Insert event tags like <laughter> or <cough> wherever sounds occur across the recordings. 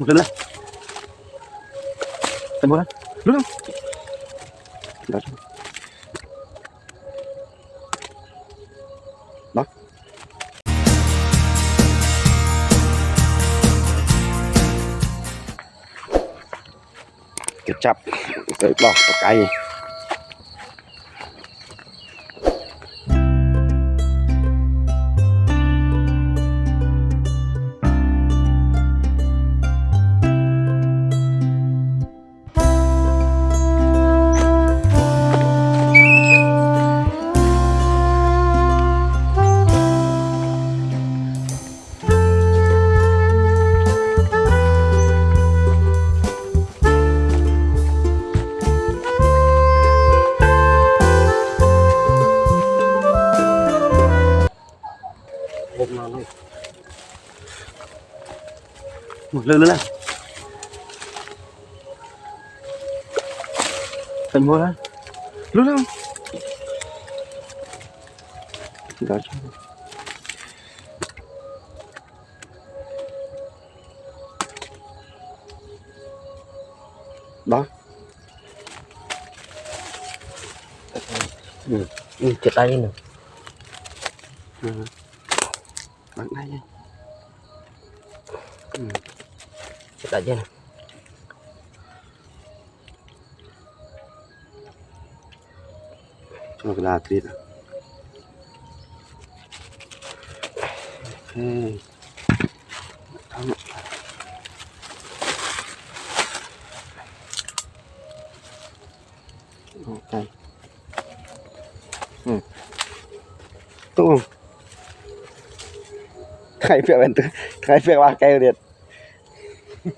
một lần nữa. Thành một lần Lúc không Đó Đó. Kết chập Tới bỏ cái cây một lưng nữa này Thành một lần Lúc không? Đó. Chứ Đó. Ừ, ừ chết tay nữa Ừ. Bắn nha chết tay chứ nè cho cái là thịt à. ok Thắng. ok ừ. tốt không khai việc bên khai việc ba cây điện <laughs>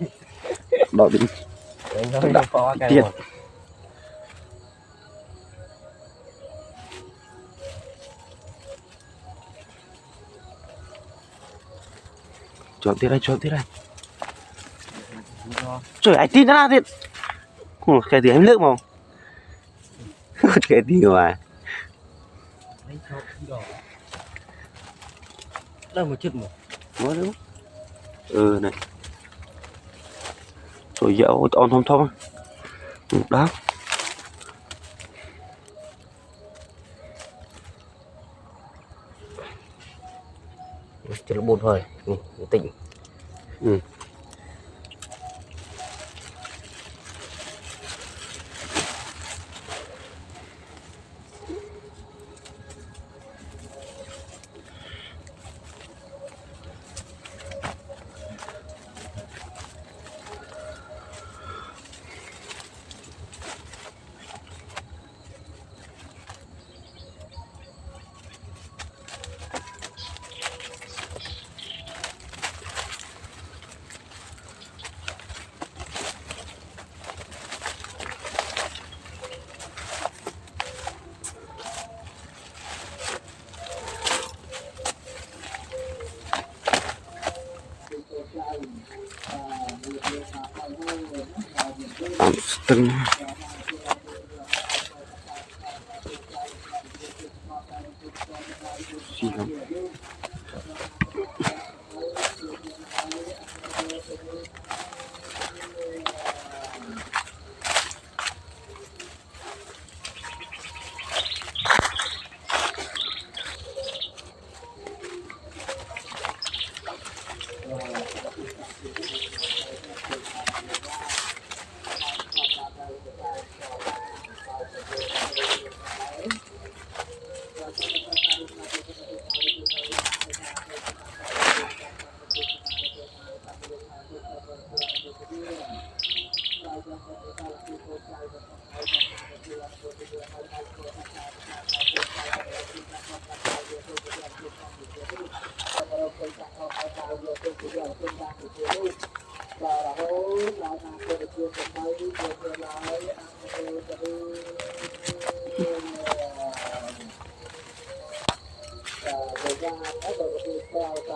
đỏ Tiệt. một. Chọn tiếp đây chọn tiếp đây. Trời ai tin ra thiệt. Ủa, cái tiếng em nước mà <laughs> cái tiếng mà. Đâu mà chết một. Có đúng. Ừ này Rồi dạo on thông thông Đó chết là bột thôi. Ừ, tỉnh. Ừ. terminar. Sí. I'm going to go to the next one. I'm going to go to the next one. I'm going to go to the next one.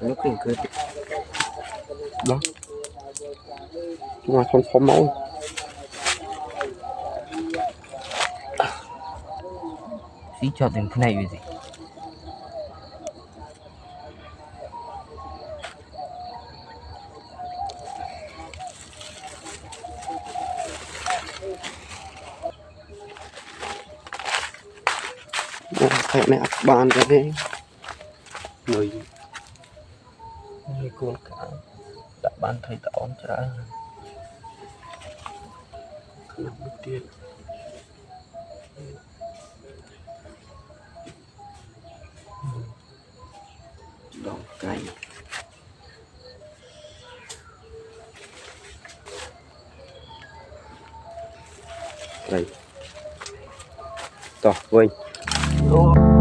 nó kinh cười đó. Ngoài con phó máu xí cho đến cái này vì gì ងាយគួនក្អៅដាក់បានថៃត្អមច្រើនខ្ញុំទៀតដងកៃត្រីតោះវិញអូ